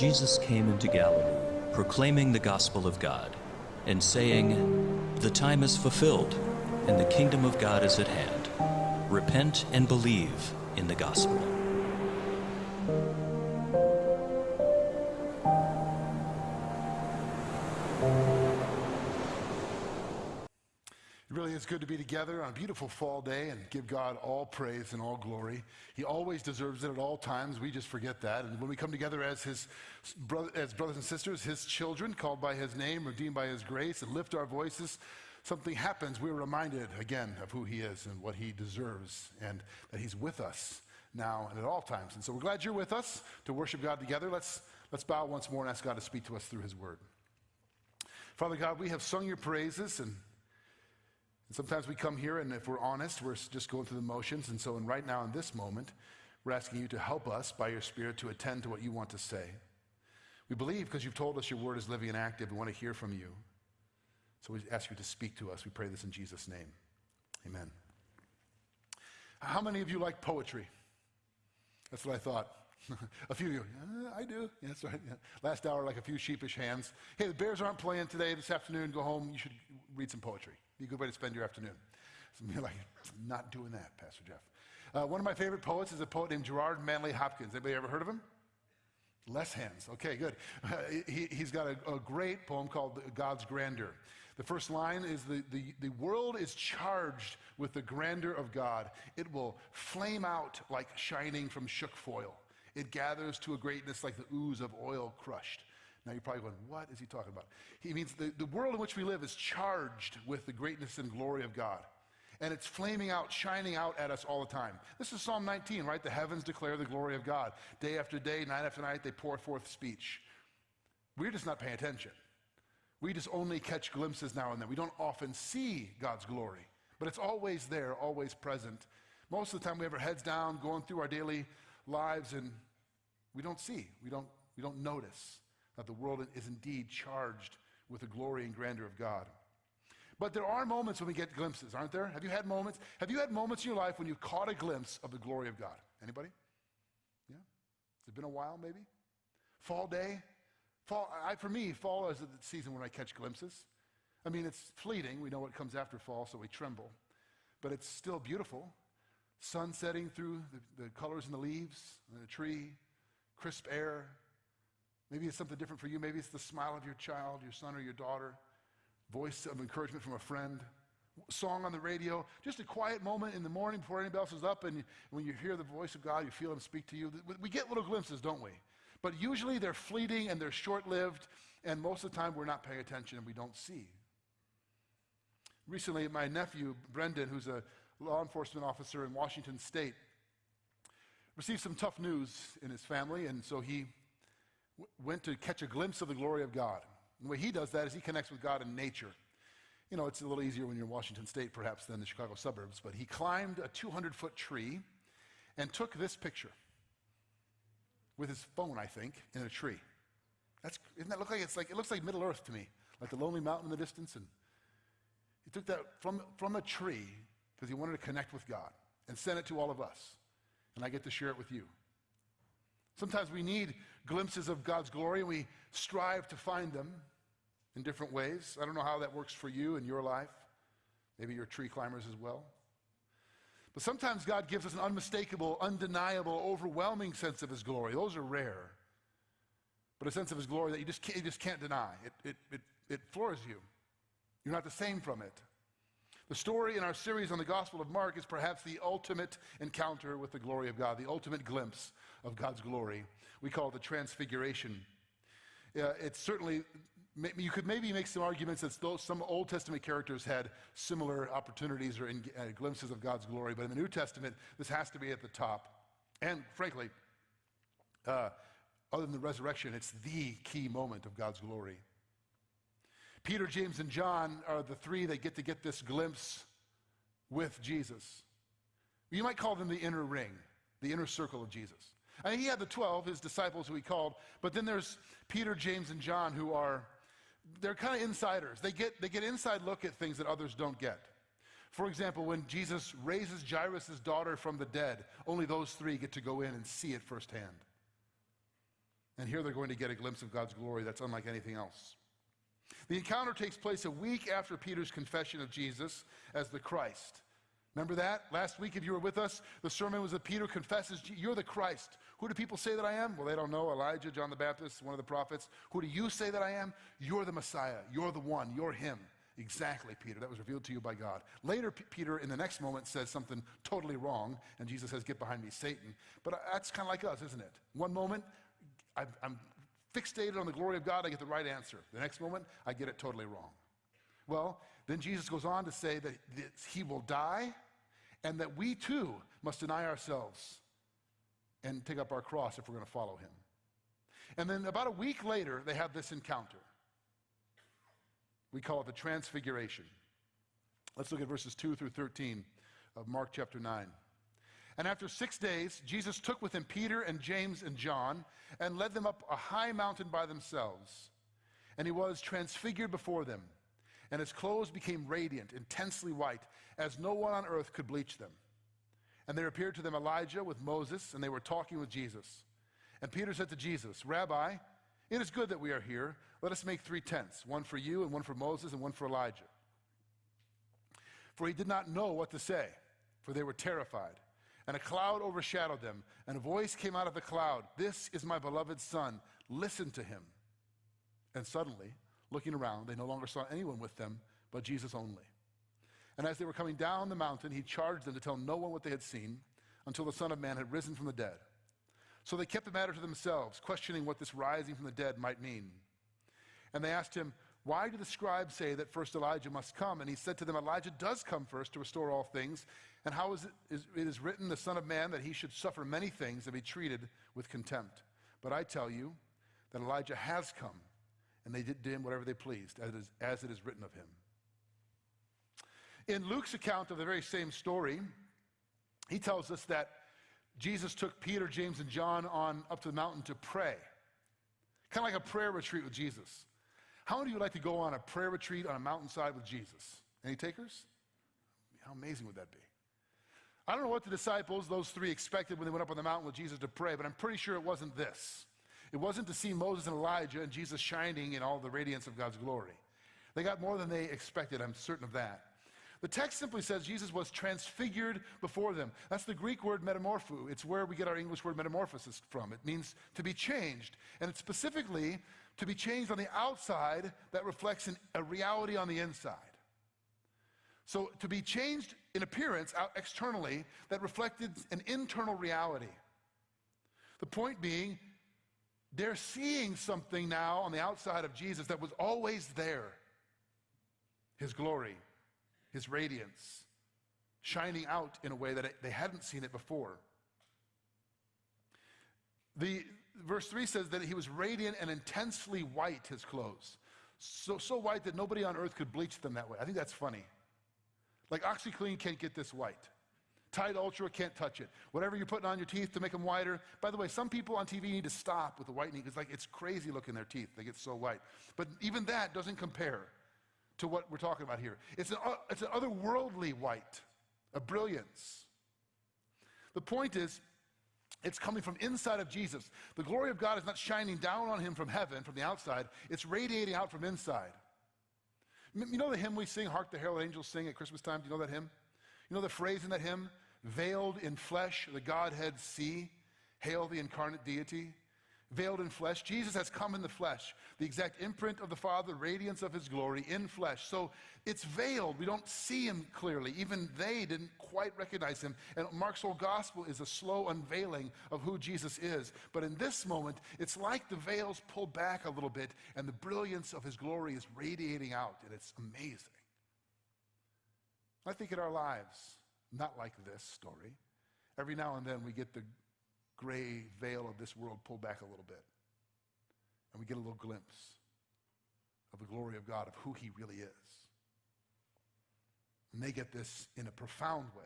Jesus came into Galilee, proclaiming the gospel of God, and saying, The time is fulfilled, and the kingdom of God is at hand. Repent and believe in the gospel. Together on a beautiful fall day and give God all praise and all glory. He always deserves it at all times. We just forget that. And when we come together as his brother, as brothers and sisters, his children, called by his name, redeemed by his grace, and lift our voices, something happens. We're reminded again of who he is and what he deserves, and that he's with us now and at all times. And so we're glad you're with us to worship God together. Let's let's bow once more and ask God to speak to us through his word. Father God, we have sung your praises and and sometimes we come here, and if we're honest, we're just going through the motions. And so, and right now, in this moment, we're asking you to help us by your Spirit to attend to what you want to say. We believe because you've told us your word is living and active. We want to hear from you. So we ask you to speak to us. We pray this in Jesus' name. Amen. How many of you like poetry? That's what I thought. a few of you, uh, I do. Yeah, that's right. Yeah. Last hour, like a few sheepish hands. Hey, the Bears aren't playing today, this afternoon. Go home. You should read some poetry. Be a good way to spend your afternoon. Some you are like, not doing that, Pastor Jeff. Uh, one of my favorite poets is a poet named Gerard Manley Hopkins. Anybody ever heard of him? Less hands. Okay, good. Uh, he, has got a, a, great poem called God's Grandeur. The first line is the, the, the world is charged with the grandeur of God. It will flame out like shining from shook foil. It gathers to a greatness like the ooze of oil crushed. Now you're probably going, what is he talking about? He means the, the world in which we live is charged with the greatness and glory of God. And it's flaming out, shining out at us all the time. This is Psalm 19, right? The heavens declare the glory of God. Day after day, night after night, they pour forth speech. We're just not paying attention. We just only catch glimpses now and then. We don't often see God's glory, but it's always there, always present. Most of the time, we have our heads down, going through our daily lives, and we don't see, we don't, we don't notice that the world is indeed charged with the glory and grandeur of God. But there are moments when we get glimpses, aren't there? Have you had moments? Have you had moments in your life when you've caught a glimpse of the glory of God? Anybody? Yeah? It's it been a while, maybe? Fall day? Fall, I, for me, fall is the season when I catch glimpses. I mean, it's fleeting. We know what comes after fall, so we tremble. But it's still beautiful sun setting through the, the colors in the leaves, in the tree, crisp air. Maybe it's something different for you. Maybe it's the smile of your child, your son or your daughter, voice of encouragement from a friend, song on the radio, just a quiet moment in the morning before anybody else is up, and when you hear the voice of God, you feel Him speak to you. We get little glimpses, don't we? But usually they're fleeting and they're short lived, and most of the time we're not paying attention and we don't see. Recently, my nephew, Brendan, who's a law enforcement officer in Washington State, received some tough news in his family, and so he went to catch a glimpse of the glory of God. And the way he does that is he connects with God in nature. You know, it's a little easier when you're in Washington State, perhaps, than the Chicago suburbs, but he climbed a 200 foot tree and took this picture with his phone, I think, in a tree. That's, doesn't that look like it's like, it looks like Middle Earth to me, like the lonely mountain in the distance. And he took that from, from a tree because he wanted to connect with God and send it to all of us. And I get to share it with you. Sometimes we need glimpses of God's glory and we strive to find them in different ways. I don't know how that works for you in your life. Maybe you're tree climbers as well. But sometimes God gives us an unmistakable, undeniable, overwhelming sense of His glory. Those are rare. But a sense of His glory that you just can't, you just can't deny. It, it, it, it floors you. You're not the same from it. The story in our series on the Gospel of Mark is perhaps the ultimate encounter with the glory of God, the ultimate glimpse of God's glory. We call it the Transfiguration. Uh, it's certainly, you could maybe make some arguments that some Old Testament characters had similar opportunities or in, uh, glimpses of God's glory, but in the New Testament, this has to be at the top. And frankly, uh, other than the resurrection, it's the key moment of God's glory. Peter, James, and John are the three that get to get this glimpse with Jesus. You might call them the inner ring, the inner circle of Jesus. I mean, he had the 12, his disciples who he called, but then there's Peter, James, and John who are, they're kind of insiders. They get, they get inside look at things that others don't get. For example, when Jesus raises Jairus' daughter from the dead, only those three get to go in and see it firsthand. And here they're going to get a glimpse of God's glory that's unlike anything else. The encounter takes place a week after Peter's confession of Jesus as the Christ. Remember that? Last week, if you were with us, the sermon was that Peter confesses, You're the Christ. Who do people say that I am? Well, they don't know. Elijah, John the Baptist, one of the prophets. Who do you say that I am? You're the Messiah. You're the one. You're him. Exactly, Peter. That was revealed to you by God. Later, P- Peter, in the next moment, says something totally wrong, and Jesus says, Get behind me, Satan. But uh, that's kind of like us, isn't it? One moment, I'm fixated on the glory of God, I get the right answer. The next moment, I get it totally wrong. Well, then Jesus goes on to say that he will die and that we too must deny ourselves and take up our cross if we're going to follow him. And then about a week later, they have this encounter. We call it the Transfiguration. Let's look at verses 2 through 13 of Mark chapter 9. And after six days, Jesus took with him Peter and James and John and led them up a high mountain by themselves. And he was transfigured before them and his clothes became radiant, intensely white, as no one on earth could bleach them. And there appeared to them Elijah with Moses, and they were talking with Jesus. And Peter said to Jesus, Rabbi, it is good that we are here. Let us make three tents one for you, and one for Moses, and one for Elijah. For he did not know what to say, for they were terrified. And a cloud overshadowed them, and a voice came out of the cloud This is my beloved Son, listen to him. And suddenly, Looking around, they no longer saw anyone with them but Jesus only. And as they were coming down the mountain, he charged them to tell no one what they had seen until the Son of Man had risen from the dead. So they kept the matter to themselves, questioning what this rising from the dead might mean. And they asked him, Why do the scribes say that first Elijah must come? And he said to them, Elijah does come first to restore all things. And how is it, is, it is written, the Son of Man, that he should suffer many things and be treated with contempt. But I tell you that Elijah has come and they did to him whatever they pleased, as it, is, as it is written of him. In Luke's account of the very same story, he tells us that Jesus took Peter, James, and John on up to the mountain to pray. Kind of like a prayer retreat with Jesus. How many of you would like to go on a prayer retreat on a mountainside with Jesus? Any takers? How amazing would that be? I don't know what the disciples, those three, expected when they went up on the mountain with Jesus to pray, but I'm pretty sure it wasn't this. It wasn't to see Moses and Elijah and Jesus shining in all the radiance of God's glory. They got more than they expected, I'm certain of that. The text simply says Jesus was transfigured before them. That's the Greek word metamorpho. It's where we get our English word metamorphosis from. It means to be changed. And it's specifically to be changed on the outside that reflects an, a reality on the inside. So to be changed in appearance out externally that reflected an internal reality. The point being, they're seeing something now on the outside of Jesus that was always there His glory, His radiance, shining out in a way that they hadn't seen it before. The, verse 3 says that he was radiant and intensely white, his clothes. So, so white that nobody on earth could bleach them that way. I think that's funny. Like OxiClean can't get this white. Tide Ultra can't touch it. Whatever you're putting on your teeth to make them whiter. By the way, some people on TV need to stop with the whitening because like it's crazy looking their teeth. They get so white. But even that doesn't compare to what we're talking about here. It's an, uh, it's an otherworldly white, a brilliance. The point is, it's coming from inside of Jesus. The glory of God is not shining down on him from heaven, from the outside. It's radiating out from inside. You know the hymn we sing, Hark the Herald Angels Sing at Christmas time? Do you know that hymn? You know the phrase in that hymn? Veiled in flesh, the Godhead see. Hail the incarnate deity. Veiled in flesh. Jesus has come in the flesh, the exact imprint of the Father, radiance of his glory in flesh. So it's veiled. We don't see him clearly. Even they didn't quite recognize him. And Mark's whole gospel is a slow unveiling of who Jesus is. But in this moment, it's like the veils pull back a little bit and the brilliance of his glory is radiating out. And it's amazing. I think in our lives, not like this story. Every now and then we get the gray veil of this world pulled back a little bit. And we get a little glimpse of the glory of God, of who He really is. And they get this in a profound way.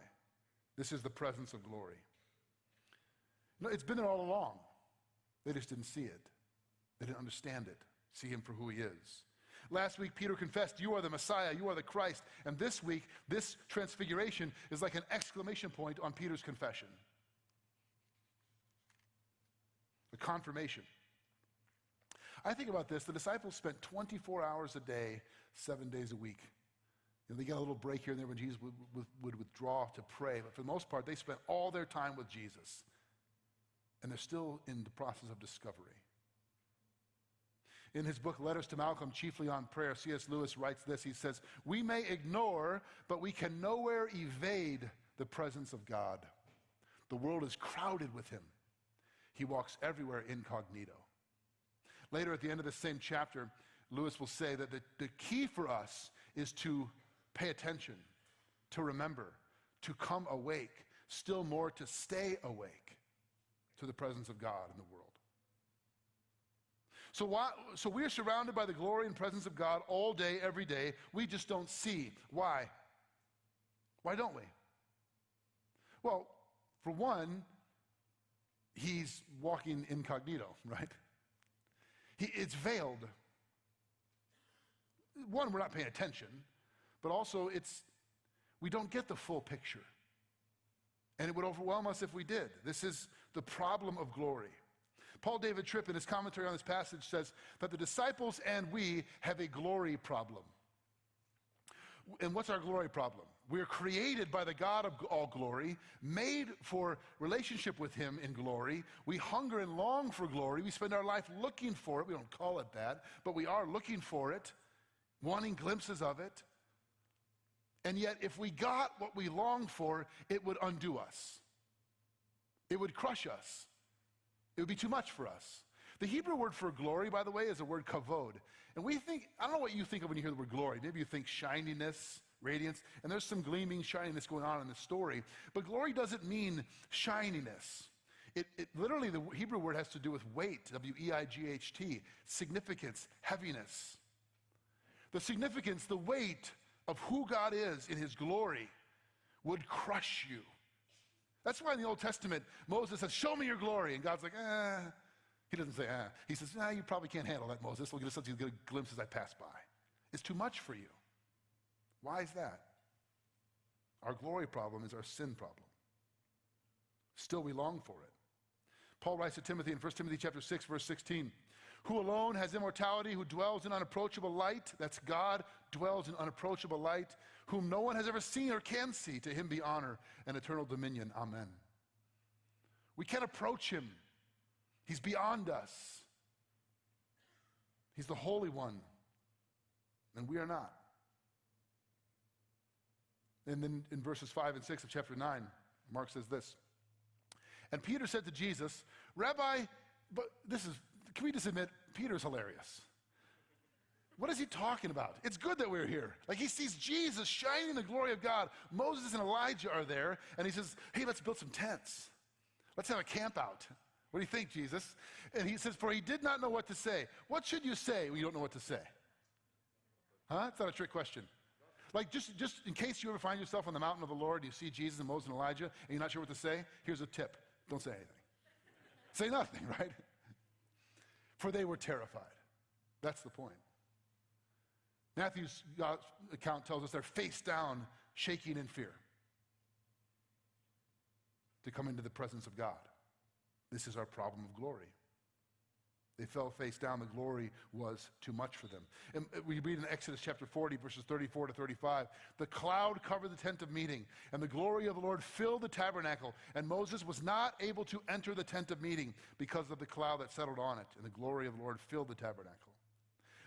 This is the presence of glory. No, it's been there all along. They just didn't see it. They didn't understand it, see Him for who He is. Last week, Peter confessed, You are the Messiah, you are the Christ. And this week, this transfiguration is like an exclamation point on Peter's confession. The confirmation. I think about this the disciples spent 24 hours a day, seven days a week. You know, they got a little break here and there when Jesus would, would, would withdraw to pray, but for the most part, they spent all their time with Jesus. And they're still in the process of discovery. In his book, Letters to Malcolm, chiefly on prayer, C.S. Lewis writes this. He says, We may ignore, but we can nowhere evade the presence of God. The world is crowded with him. He walks everywhere incognito. Later, at the end of the same chapter, Lewis will say that the, the key for us is to pay attention, to remember, to come awake, still more to stay awake to the presence of God in the world. So, why, so we are surrounded by the glory and presence of God all day, every day. We just don't see. Why? Why don't we? Well, for one, he's walking incognito, right? He, it's veiled. One, we're not paying attention, but also it's we don't get the full picture. And it would overwhelm us if we did. This is the problem of glory. Paul David Tripp, in his commentary on this passage, says that the disciples and we have a glory problem. And what's our glory problem? We're created by the God of all glory, made for relationship with Him in glory. We hunger and long for glory. We spend our life looking for it. We don't call it that, but we are looking for it, wanting glimpses of it. And yet, if we got what we long for, it would undo us, it would crush us. It would be too much for us. The Hebrew word for glory, by the way, is the word kavod. And we think, I don't know what you think of when you hear the word glory. Maybe you think shininess, radiance, and there's some gleaming shininess going on in the story. But glory doesn't mean shininess. It, it, literally, the Hebrew word has to do with weight, W E I G H T, significance, heaviness. The significance, the weight of who God is in his glory would crush you. That's why in the Old Testament, Moses says, Show me your glory. And God's like, eh. He doesn't say, ah. He says, nah, you probably can't handle that, Moses. We'll get a, get a glimpse as I pass by. It's too much for you. Why is that? Our glory problem is our sin problem. Still, we long for it. Paul writes to Timothy in 1 Timothy chapter 6, verse 16, who alone has immortality, who dwells in unapproachable light, that's God, dwells in unapproachable light, whom no one has ever seen or can see. To him be honor and eternal dominion. Amen. We can't approach him, he's beyond us. He's the Holy One, and we are not. And then in verses 5 and 6 of chapter 9, Mark says this. And Peter said to Jesus, Rabbi, but this is, can we just admit, Peter's hilarious. What is he talking about? It's good that we're here. Like he sees Jesus shining the glory of God. Moses and Elijah are there, and he says, Hey, let's build some tents. Let's have a camp out. What do you think, Jesus? And he says, For he did not know what to say. What should you say when you don't know what to say? Huh? It's not a trick question. Like, just, just in case you ever find yourself on the mountain of the Lord, you see Jesus and Moses and Elijah, and you're not sure what to say, here's a tip don't say anything. say nothing, right? For they were terrified. That's the point. Matthew's uh, account tells us they're face down, shaking in fear to come into the presence of God. This is our problem of glory. They fell face down. The glory was too much for them. And uh, we read in Exodus chapter 40, verses 34 to 35 the cloud covered the tent of meeting, and the glory of the Lord filled the tabernacle. And Moses was not able to enter the tent of meeting because of the cloud that settled on it, and the glory of the Lord filled the tabernacle.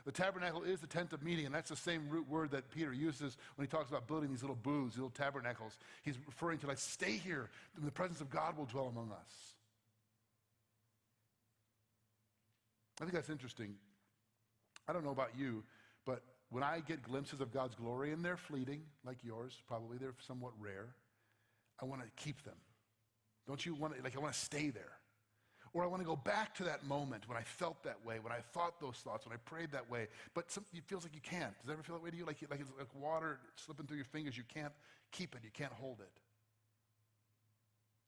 The tabernacle is the tent of meeting, and that's the same root word that Peter uses when he talks about building these little booths, these little tabernacles. He's referring to like, stay here, the presence of God will dwell among us. I think that's interesting. I don't know about you, but when I get glimpses of God's glory, and they're fleeting, like yours, probably they're somewhat rare, I want to keep them. Don't you want to, like, I want to stay there. Or I want to go back to that moment when I felt that way, when I thought those thoughts, when I prayed that way. But some, it feels like you can't. Does it ever feel that way to you? Like, like it's like water slipping through your fingers. You can't keep it, you can't hold it.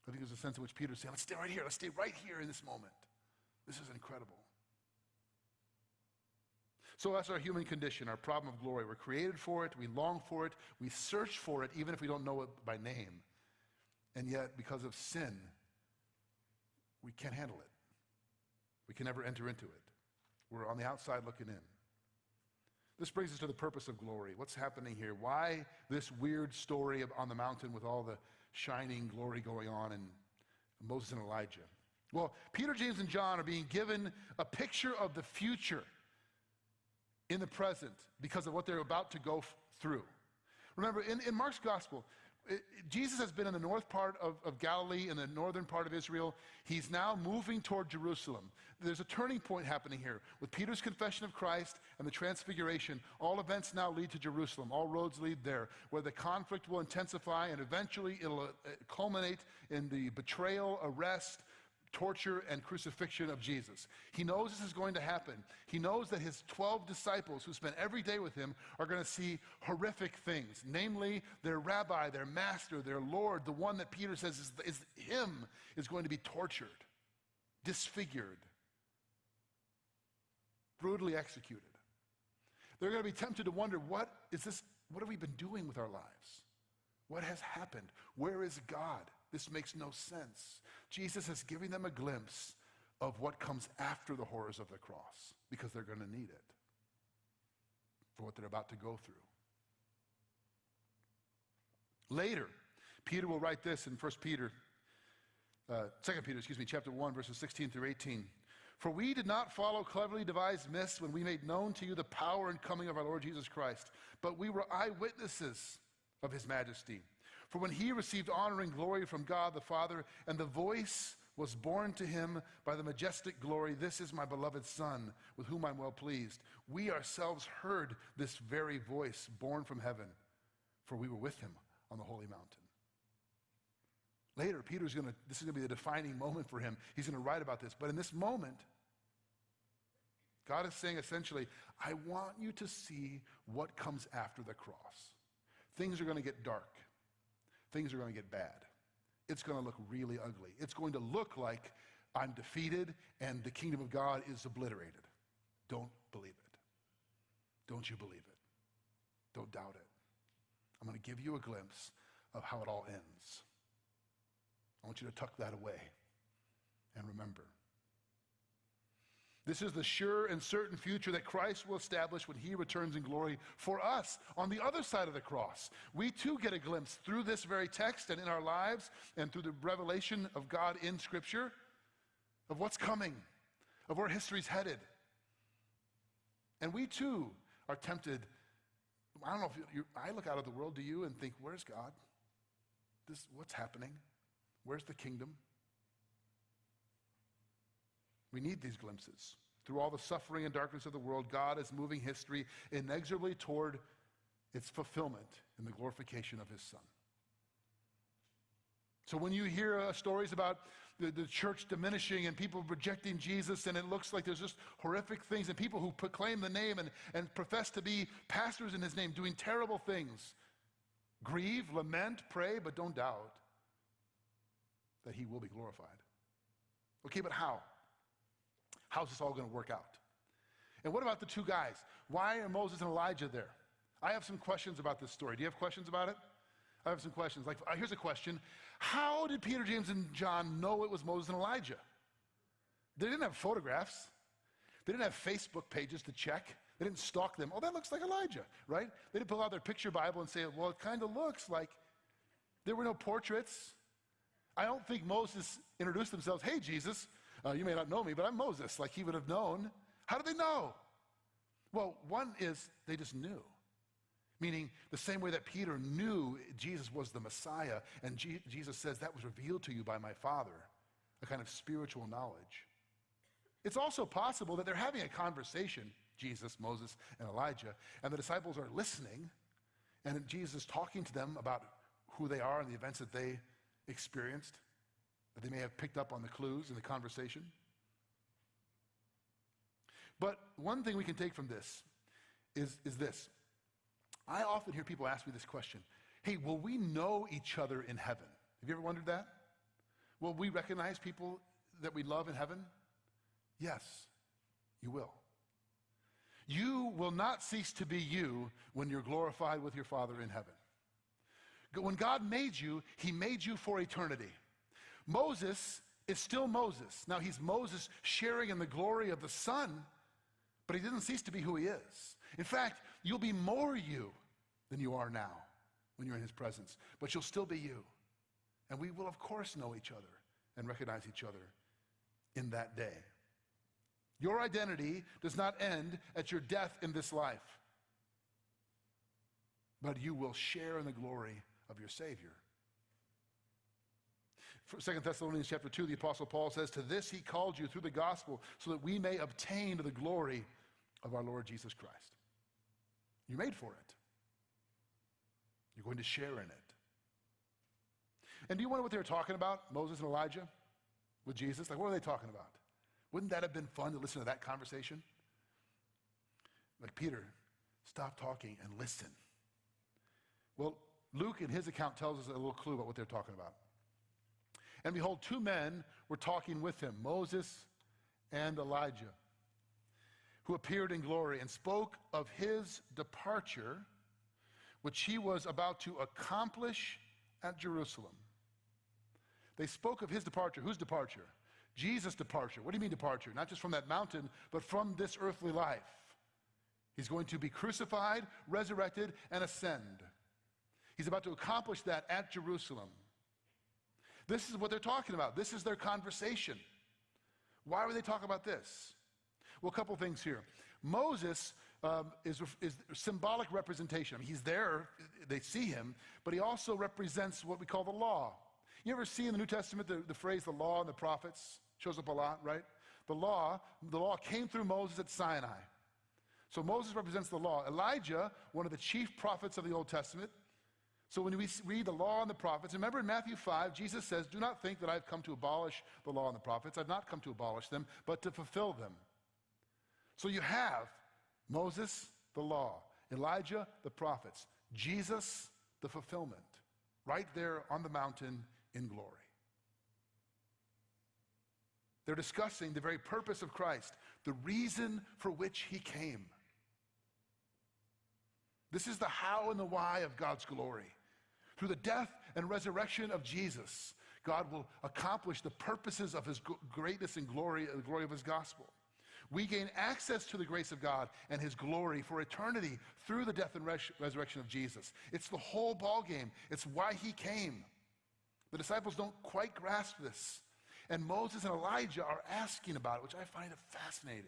I think there's a sense in which Peter's saying, let's stay right here. Let's stay right here in this moment. This is incredible. So that's our human condition, our problem of glory. We're created for it, we long for it, we search for it, even if we don't know it by name. And yet, because of sin, we can't handle it. We can never enter into it. We're on the outside looking in. This brings us to the purpose of glory. What's happening here? Why this weird story on the mountain with all the shining glory going on in Moses and Elijah? Well, Peter, James, and John are being given a picture of the future in the present because of what they're about to go through. Remember, in, in Mark's gospel, it, Jesus has been in the north part of, of Galilee, in the northern part of Israel. He's now moving toward Jerusalem. There's a turning point happening here. With Peter's confession of Christ and the transfiguration, all events now lead to Jerusalem. All roads lead there, where the conflict will intensify and eventually it'll uh, culminate in the betrayal, arrest, torture and crucifixion of Jesus. He knows this is going to happen. He knows that his 12 disciples who spent every day with him are going to see horrific things, namely their rabbi, their master, their Lord, the one that Peter says is, is him, is going to be tortured, disfigured, brutally executed. They're going to be tempted to wonder what is this what have we been doing with our lives? What has happened? Where is God? This makes no sense. Jesus is giving them a glimpse of what comes after the horrors of the cross because they're going to need it for what they're about to go through. Later, Peter will write this in 1 Peter, uh, 2 Peter, excuse me, chapter 1, verses 16 through 18. For we did not follow cleverly devised myths when we made known to you the power and coming of our Lord Jesus Christ, but we were eyewitnesses of his majesty. For when he received honor and glory from God the Father, and the voice was borne to him by the majestic glory, This is my beloved Son, with whom I'm well pleased. We ourselves heard this very voice borne from heaven, for we were with him on the holy mountain. Later, Peter's gonna, this is gonna be the defining moment for him. He's gonna write about this. But in this moment, God is saying essentially, I want you to see what comes after the cross. Things are gonna get dark things are going to get bad. It's going to look really ugly. It's going to look like I'm defeated and the kingdom of God is obliterated. Don't believe it. Don't you believe it. Don't doubt it. I'm going to give you a glimpse of how it all ends. I want you to tuck that away and remember. This is the sure and certain future that Christ will establish when he returns in glory for us on the other side of the cross. We too get a glimpse through this very text and in our lives and through the revelation of God in Scripture of what's coming, of where history's headed. And we too are tempted. I don't know if you, I look out at the world, do you, and think, where's God? This, what's happening? Where's the kingdom? We need these glimpses. Through all the suffering and darkness of the world, God is moving history inexorably toward its fulfillment in the glorification of His Son. So when you hear uh, stories about the, the, church diminishing and people rejecting Jesus, and it looks like there's just horrific things, and people who proclaim the name and, and profess to be pastors in his name doing terrible things, grieve, lament, pray, but don't doubt that he will be glorified. Okay, but how? How's this all going to work out? And what about the two guys? Why are Moses and Elijah there? I have some questions about this story. Do you have questions about it? I have some questions. Like, uh, here's a question How did Peter, James, and John know it was Moses and Elijah? They didn't have photographs, they didn't have Facebook pages to check. They didn't stalk them. Oh, that looks like Elijah, right? They didn't pull out their picture Bible and say, well, it kind of looks like there were no portraits. I don't think Moses introduced themselves, hey, Jesus, uh, you may not know me, but I'm Moses, like he would have known. How did they know? Well, one is they just knew. Meaning, the same way that Peter knew Jesus was the Messiah, and Jesus says that was revealed to you by my Father, a kind of spiritual knowledge. It's also possible that they're having a conversation, Jesus, Moses, and Elijah, and the disciples are listening, and Jesus is talking to them about who they are and the events that they experienced that they may have picked up on the clues in the conversation. But one thing we can take from this is, is this. I often hear people ask me this question Hey, will we know each other in heaven? Have you ever wondered that? Will we recognize people that we love in heaven? Yes, you will. You will not cease to be you when you're glorified with your Father in heaven. When God made you, He made you for eternity. Moses is still Moses. Now he's Moses sharing in the glory of the Son, But he didn't cease to be who he is. In fact, you'll be more you than you are now when you're in his presence, but you'll still be you. And we will, of course, know each other and recognize each other in that day. Your identity does not end at your death in this life, but you will share in the glory of your Savior. Second Thessalonians chapter 2, the Apostle Paul says, To this he called you through the gospel, so that we may obtain the glory of our Lord Jesus Christ. You made for it. You're going to share in it. And do you wonder what they were talking about, Moses and Elijah, with Jesus? Like, what were they talking about? Wouldn't that have been fun to listen to that conversation? Like, Peter, stop talking and listen. Well, Luke, in his account, tells us a little clue about what they're talking about. And behold, two men were talking with him, Moses and Elijah, who appeared in glory and spoke of his departure, which he was about to accomplish at Jerusalem. They spoke of his departure. Whose departure? Jesus' departure. What do you mean departure? Not just from that mountain, but from this earthly life. He's going to be crucified, resurrected, and ascend. He's about to accomplish that at Jerusalem. This is what they're talking about. This is their conversation. Why would they talk about this? Well, a couple things here. Moses um, is, is symbolic representation. I mean, he's there, they see him, but he also represents what we call the law. You ever see in the New Testament the, the phrase the law and the prophets? Shows up a lot, right? The law, the law came through Moses at Sinai. So Moses represents the law. Elijah, one of the chief prophets of the Old Testament, so when we read the law and the prophets, remember in Matthew 5, Jesus says, Do not think that I've come to abolish the law and the prophets. I've not come to abolish them, but to fulfill them. So you have Moses, the law, Elijah, the prophets, Jesus, the fulfillment, right there on the mountain in glory. They're discussing the very purpose of Christ, the reason for which he came. This is the how and the why of God's glory. Through the death and resurrection of Jesus, God will accomplish the purposes of his greatness and glory, the glory of his gospel. We gain access to the grace of God and his glory for eternity through the death and res- resurrection of Jesus. It's the whole ballgame. It's why he came. The disciples don't quite grasp this. And Moses and Elijah are asking about it, which I find fascinating.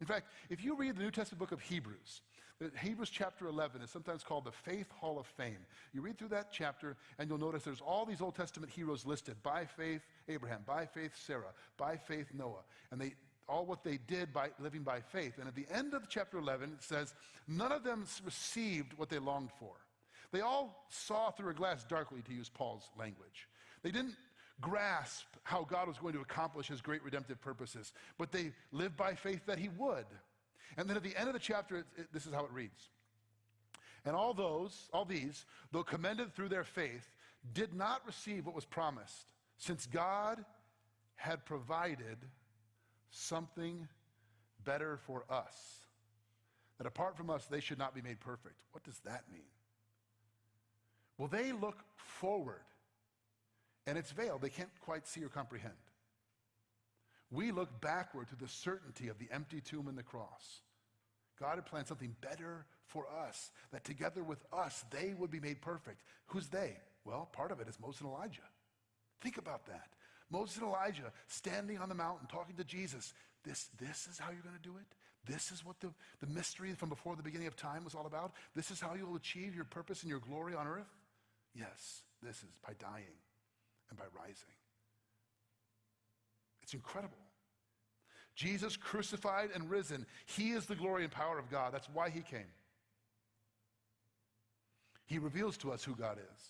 In fact, if you read the New Testament book of Hebrews, Uh, Hebrews chapter 11 is sometimes called the Faith Hall of Fame. You read through that chapter, and you'll notice there's all these Old Testament heroes listed by faith, Abraham, by faith, Sarah, by faith, Noah. And they, all what they did by living by faith. And at the end of chapter 11, it says, none of them received what they longed for. They all saw through a glass darkly, to use Paul's language. They didn't grasp how God was going to accomplish his great redemptive purposes, but they lived by faith that he would. And then at the end of the chapter, it, it, this is how it reads. And all those, all these, though commended through their faith, did not receive what was promised, since God had provided something better for us. That apart from us, they should not be made perfect. What does that mean? Well, they look forward, and it's veiled. They can't quite see or comprehend. We look backward to the certainty of the empty tomb and the cross. God had planned something better for us, that together with us, they would be made perfect. Who's they? Well, part of it is Moses and Elijah. Think about that. Moses and Elijah standing on the mountain talking to Jesus. This, this is how you're going to do it? This is what the, the mystery from before the beginning of time was all about? This is how you'll achieve your purpose and your glory on earth? Yes, this is by dying and by rising. It's incredible. Jesus crucified and risen. He is the glory and power of God. That's why he came. He reveals to us who God is.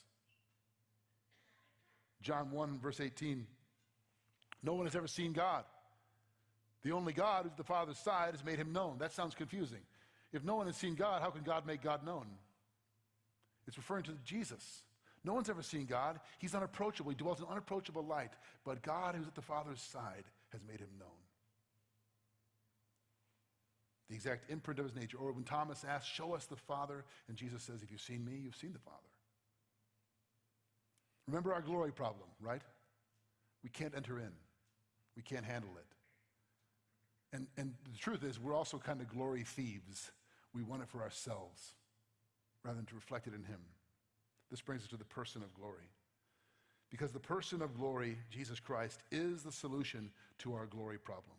John 1, verse 18 No one has ever seen God. The only God who's the Father's side has made him known. That sounds confusing. If no one has seen God, how can God make God known? It's referring to Jesus. No one's ever seen God. He's unapproachable. He dwells in unapproachable light. But God, who's at the Father's side, has made him known. The exact imprint of his nature. Or when Thomas asks, Show us the Father, and Jesus says, If you've seen me, you've seen the Father. Remember our glory problem, right? We can't enter in, we can't handle it. And, and the truth is, we're also kind of glory thieves. We want it for ourselves rather than to reflect it in Him. This brings us to the person of glory. Because the person of glory, Jesus Christ, is the solution to our glory problem.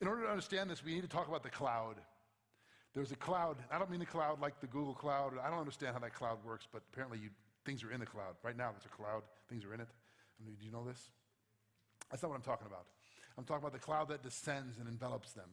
In order to understand this, we need to talk about the cloud. There's a cloud. I don't mean the cloud like the Google cloud. I don't understand how that cloud works, but apparently you, things are in the cloud. Right now, there's a cloud, things are in it. I mean, do you know this? That's not what I'm talking about. I'm talking about the cloud that descends and envelops them.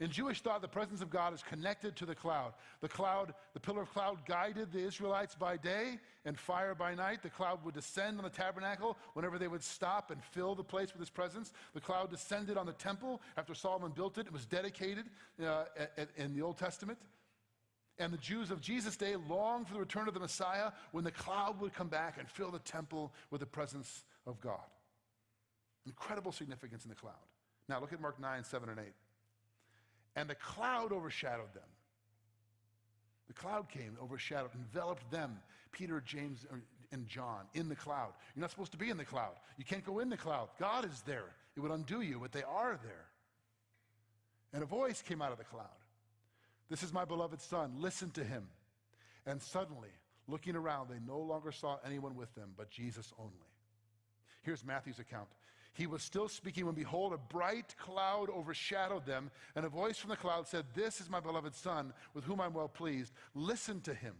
In Jewish thought, the presence of God is connected to the cloud. The cloud, the pillar of cloud guided the Israelites by day and fire by night. The cloud would descend on the tabernacle whenever they would stop and fill the place with his presence. The cloud descended on the temple after Solomon built it. It was dedicated uh, in the Old Testament. And the Jews of Jesus' day longed for the return of the Messiah when the cloud would come back and fill the temple with the presence of God. Incredible significance in the cloud. Now look at Mark 9, 7, and 8. And the cloud overshadowed them. The cloud came, overshadowed, enveloped them, Peter, James, and John, in the cloud. You're not supposed to be in the cloud. You can't go in the cloud. God is there. It would undo you, but they are there. And a voice came out of the cloud This is my beloved Son. Listen to him. And suddenly, looking around, they no longer saw anyone with them but Jesus only. Here's Matthew's account. He was still speaking when, behold, a bright cloud overshadowed them, and a voice from the cloud said, This is my beloved Son, with whom I'm well pleased. Listen to him.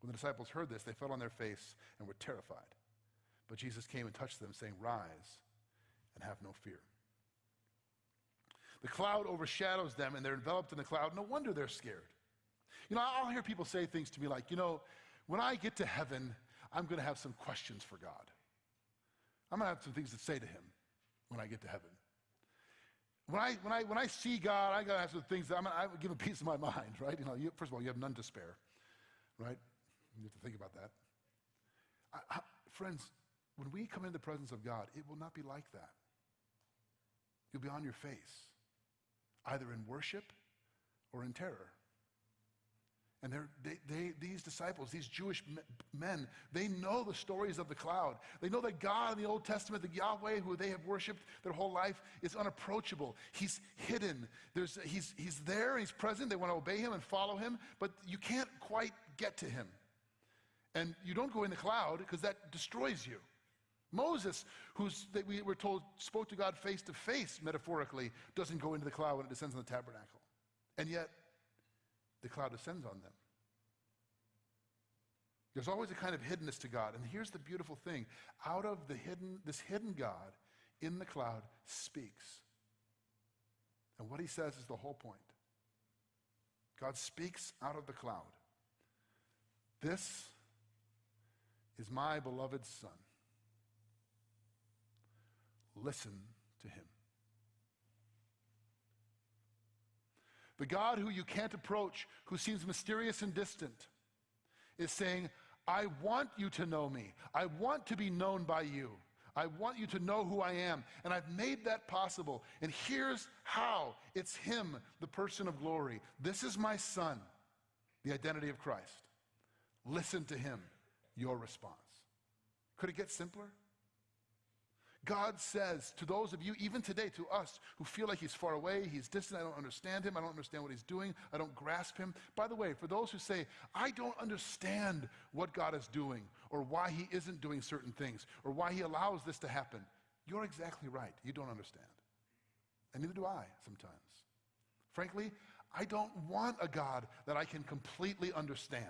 When the disciples heard this, they fell on their face and were terrified. But Jesus came and touched them, saying, Rise and have no fear. The cloud overshadows them, and they're enveloped in the cloud. No wonder they're scared. You know, I'll hear people say things to me like, you know, when I get to heaven, I'm going to have some questions for God. I'm going to have some things to say to him when I get to heaven. When I, when I, when I see God, I got to have some things that I'm, gonna give a piece of my mind, right? You know, you, first of all, you have none to spare, right? You have to think about that. I, I, friends, when we come into the presence of God, it will not be like that. You'll be on your face, either in worship or in terror. And they, they, these disciples, these Jewish men, they know the stories of the cloud. They know that God in the Old Testament, the Yahweh who they have worshiped their whole life, is unapproachable. He's hidden. There's, he's, he's there he's present. They want to obey him and follow him, but you can't quite get to him. And you don't go in the cloud because that destroys you. Moses, who's that we were told spoke to God face to face, metaphorically, doesn't go into the cloud when it descends on the tabernacle. And yet, the cloud descends on them. There's always a kind of hiddenness to God. And here's the beautiful thing out of the hidden, this hidden God in the cloud speaks. And what he says is the whole point. God speaks out of the cloud. This is my beloved Son. Listen to him. The God who you can't approach, who seems mysterious and distant, is saying, I want you to know me. I want to be known by you. I want you to know who I am. And I've made that possible. And here's how it's Him, the person of glory. This is my Son, the identity of Christ. Listen to Him, your response. Could it get simpler? God says to those of you, even today, to us who feel like He's far away, He's distant, I don't understand Him, I don't understand what He's doing, I don't grasp Him. By the way, for those who say, I don't understand what God is doing, or why He isn't doing certain things, or why He allows this to happen, you're exactly right. You don't understand. And neither do I sometimes. Frankly, I don't want a God that I can completely understand.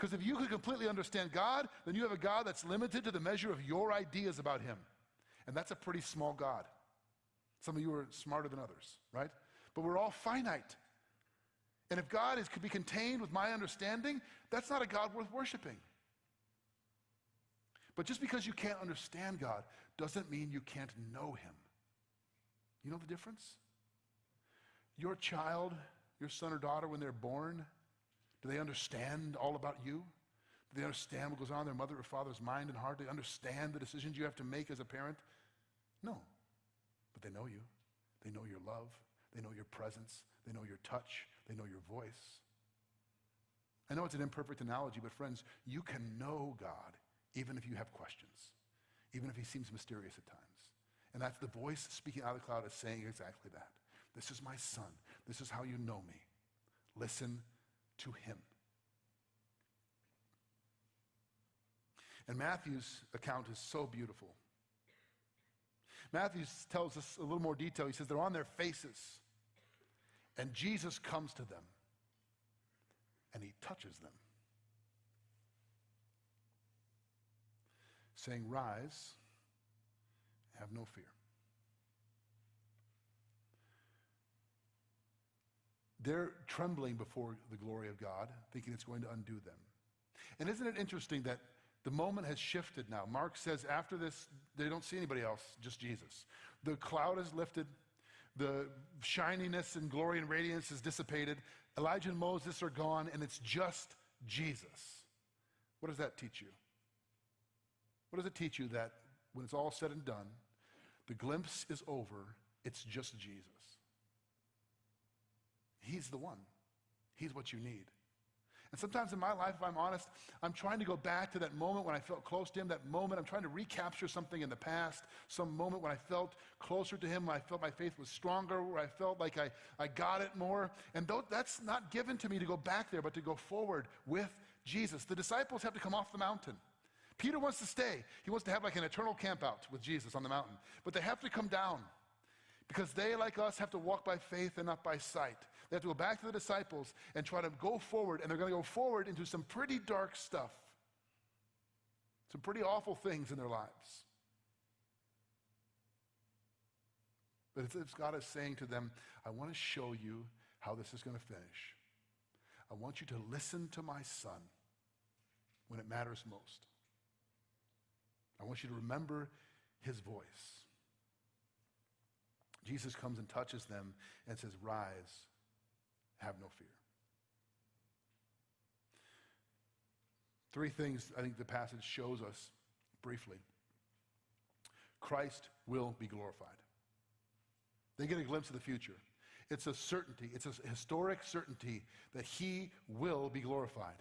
Because if you could completely understand God, then you have a God that's limited to the measure of your ideas about Him. And that's a pretty small God. Some of you are smarter than others, right? But we're all finite. And if God is, could be contained with my understanding, that's not a God worth worshiping. But just because you can't understand God doesn't mean you can't know Him. You know the difference? Your child, your son or daughter, when they're born, do they understand all about you? Do they understand what goes on in their mother or father's mind and heart? Do they understand the decisions you have to make as a parent? No. But they know you. They know your love. They know your presence. They know your touch. They know your voice. I know it's an imperfect analogy, but friends, you can know God even if you have questions, even if he seems mysterious at times. And that's the voice speaking out of the cloud is saying exactly that. This is my son. This is how you know me. Listen to him. And Matthew's account is so beautiful. Matthew tells us a little more detail. He says they're on their faces, and Jesus comes to them, and he touches them, saying, Rise, have no fear. They're trembling before the glory of God, thinking it's going to undo them. And isn't it interesting that the moment has shifted now? Mark says after this, they don't see anybody else, just Jesus. The cloud is lifted, the shininess and glory and radiance is dissipated. Elijah and Moses are gone, and it's just Jesus. What does that teach you? What does it teach you that when it's all said and done, the glimpse is over, it's just Jesus? He's the one. He's what you need. And sometimes in my life, if I'm honest, I'm trying to go back to that moment when I felt close to Him, that moment. I'm trying to recapture something in the past, some moment when I felt closer to Him, when I felt my faith was stronger, where I felt like I, I got it more. And though that's not given to me to go back there, but to go forward with Jesus. The disciples have to come off the mountain. Peter wants to stay. He wants to have like an eternal campout with Jesus on the mountain. But they have to come down. Because they, like us, have to walk by faith and not by sight. They have to go back to the disciples and try to go forward, and they're going to go forward into some pretty dark stuff, some pretty awful things in their lives. But it's God is saying to them, I want to show you how this is going to finish. I want you to listen to my son when it matters most. I want you to remember his voice. Jesus comes and touches them and says, Rise, have no fear. Three things I think the passage shows us briefly Christ will be glorified. They get a glimpse of the future. It's a certainty, it's a historic certainty that he will be glorified.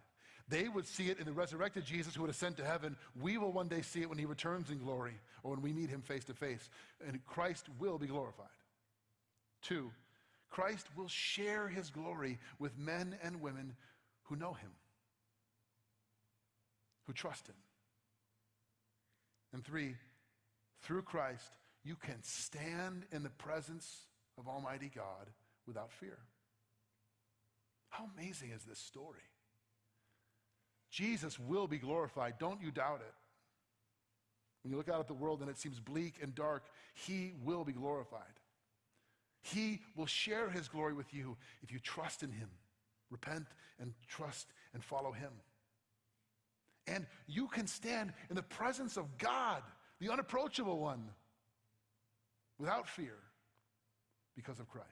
They would see it in the resurrected Jesus who would ascend to heaven. We will one day see it when he returns in glory or when we meet him face to face. And Christ will be glorified. Two, Christ will share his glory with men and women who know him, who trust him. And three, through Christ, you can stand in the presence of Almighty God without fear. How amazing is this story? Jesus will be glorified. Don't you doubt it. When you look out at the world and it seems bleak and dark, he will be glorified. He will share his glory with you if you trust in him. Repent and trust and follow him. And you can stand in the presence of God, the unapproachable one, without fear because of Christ.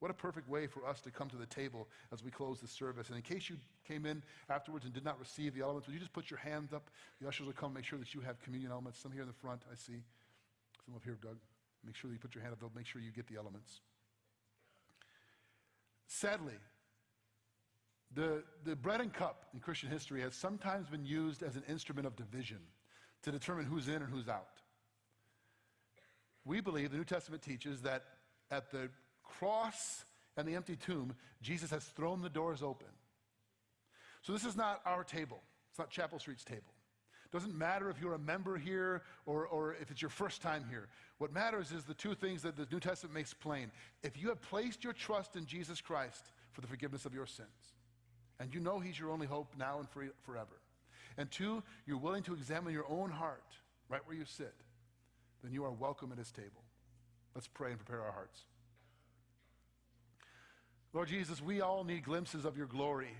What a perfect way for us to come to the table as we close the service. And in case you came in afterwards and did not receive the elements, would you just put your hand up? The ushers will come make sure that you have communion elements. Some here in the front, I see. Some up here, Doug. Make sure that you put your hand up. They'll make sure you get the elements. Sadly, the, the bread and cup in Christian history has sometimes been used as an instrument of division to determine who's in and who's out. We believe the New Testament teaches that at the cross and the empty tomb, Jesus has thrown the doors open. So this is not our table. It's not Chapel Street's table. Doesn't matter if you're a member here or, or if it's your first time here. What matters is the two things that the New Testament makes plain. If you have placed your trust in Jesus Christ for the forgiveness of your sins, and you know He's your only hope now and forever, and two, you're willing to examine your own heart right where you sit, then you are welcome at His table. Let's pray and prepare our hearts. Lord Jesus, we all need glimpses of your glory.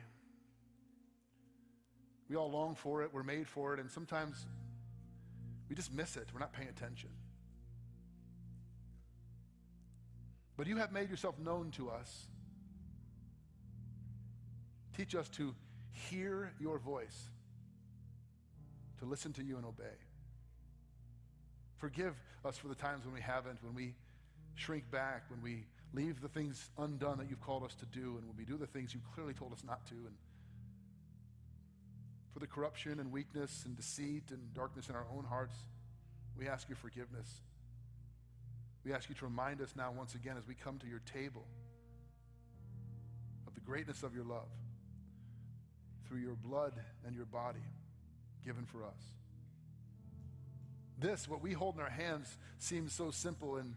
We all long for it, we're made for it, and sometimes we just miss it. We're not paying attention. But you have made yourself known to us. Teach us to hear your voice, to listen to you and obey. Forgive us for the times when we haven't, when we shrink back, when we leave the things undone that you've called us to do, and when we do the things you clearly told us not to. And for the corruption and weakness and deceit and darkness in our own hearts We ask your forgiveness. We ask you to remind us now, once again, as we come to your table, of the greatness of your love through your blood and your body given for us. This, what we hold in our hands, seems so simple and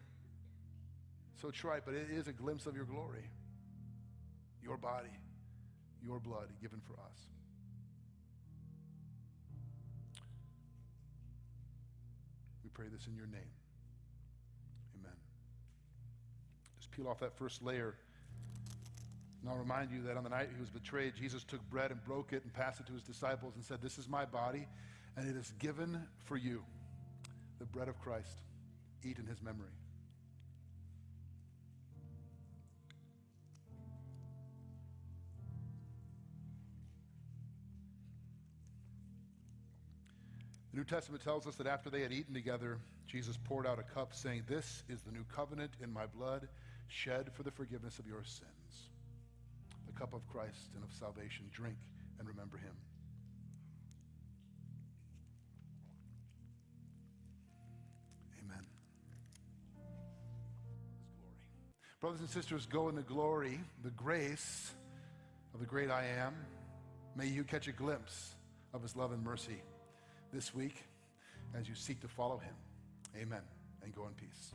so trite, but it is a glimpse of your glory, your body, your blood given for us. Pray this in your name. Amen. Just peel off that first layer. And I'll remind you that on the night he was betrayed, Jesus took bread and broke it and passed it to his disciples and said, This is my body, and it is given for you, the bread of Christ. Eat in his memory. New Testament tells us that after they had eaten together, Jesus poured out a cup, saying, This is the new covenant in my blood, shed for the forgiveness of your sins. The cup of Christ and of salvation. Drink and remember him. Amen. Brothers and sisters, go in the glory, the grace of the great I am. May you catch a glimpse of his love and mercy this week as you seek to follow him. Amen. And go in peace.